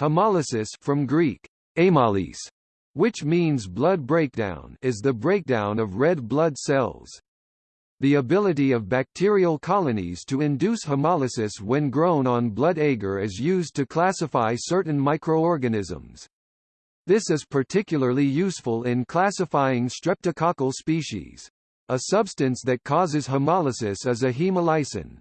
Hemolysis from Greek, amylase, which means blood breakdown is the breakdown of red blood cells. The ability of bacterial colonies to induce hemolysis when grown on blood agar is used to classify certain microorganisms. This is particularly useful in classifying streptococcal species. A substance that causes hemolysis is a hemolysin.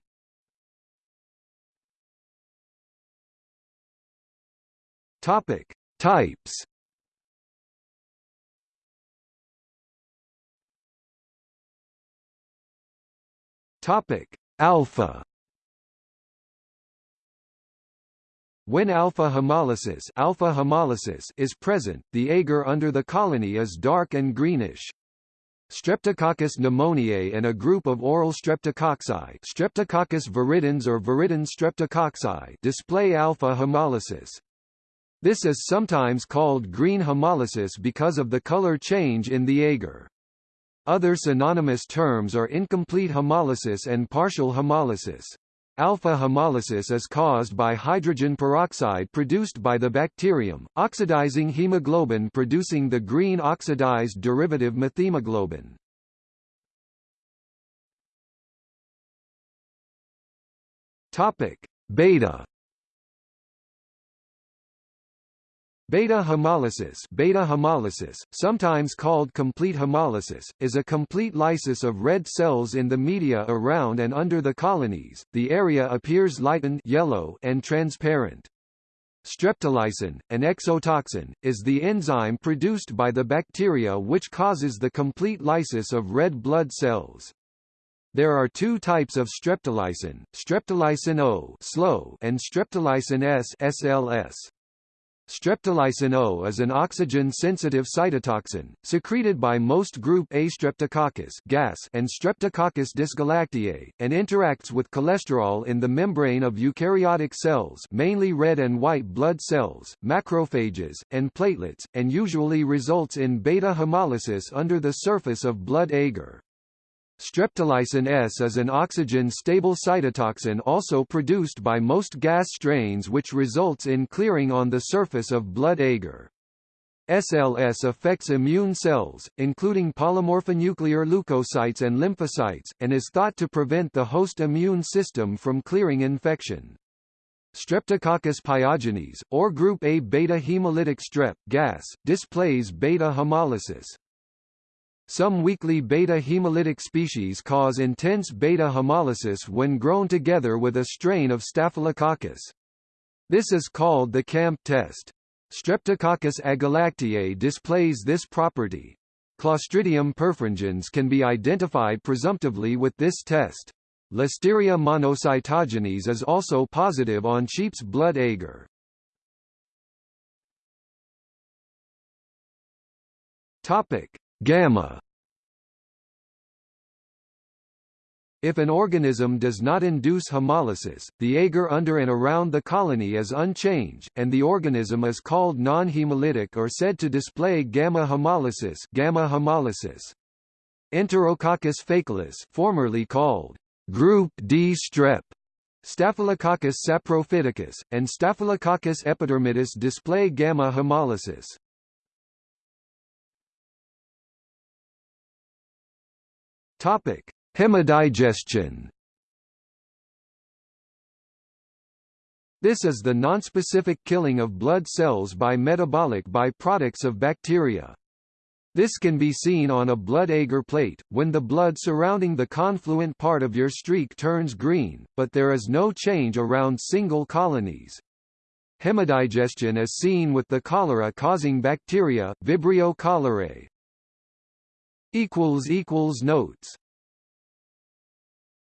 Topic: Types. Topic: Alpha. When alpha hemolysis, alpha hemolysis is present, the agar under the colony is dark and greenish. Streptococcus pneumoniae and a group of oral streptococci Streptococcus viridans or viridans streptococci display alpha hemolysis. This is sometimes called green hemolysis because of the color change in the agar. Other synonymous terms are incomplete hemolysis and partial hemolysis. Alpha hemolysis is caused by hydrogen peroxide produced by the bacterium, oxidizing hemoglobin producing the green oxidized derivative methemoglobin. Topic: Beta Beta hemolysis, beta hemolysis, sometimes called complete hemolysis, is a complete lysis of red cells in the media around and under the colonies. The area appears lightened yellow and transparent. Streptolysin, an exotoxin, is the enzyme produced by the bacteria which causes the complete lysis of red blood cells. There are two types of streptolysin, streptolysin O SLO and streptolysin S SLS. Streptolysin O is an oxygen-sensitive cytotoxin, secreted by most group A Streptococcus GAS and Streptococcus dysgalactiae, and interacts with cholesterol in the membrane of eukaryotic cells mainly red and white blood cells, macrophages, and platelets, and usually results in beta hemolysis under the surface of blood agar. Streptolysin S is an oxygen-stable cytotoxin also produced by most GAS strains which results in clearing on the surface of blood agar. SLS affects immune cells, including polymorphonuclear leukocytes and lymphocytes, and is thought to prevent the host immune system from clearing infection. Streptococcus pyogenes, or group A beta hemolytic strep GAS, displays beta hemolysis. Some weakly beta hemolytic species cause intense beta hemolysis when grown together with a strain of Staphylococcus. This is called the CAMP test. Streptococcus agalactiae displays this property. Clostridium perfringens can be identified presumptively with this test. Listeria monocytogenes is also positive on sheep's blood agar. Topic: Gamma If an organism does not induce hemolysis, the agar under and around the colony is unchanged, and the organism is called non-hemolytic or said to display gamma hemolysis, gamma hemolysis. Enterococcus faecalis, formerly called group D strep, Staphylococcus saprophyticus, and Staphylococcus epidermidis display gamma hemolysis. Topic: Hemodigestion. This is the nonspecific killing of blood cells by metabolic byproducts of bacteria. This can be seen on a blood agar plate, when the blood surrounding the confluent part of your streak turns green, but there is no change around single colonies. Hemodigestion is seen with the cholera-causing bacteria, Vibrio cholerae. Notes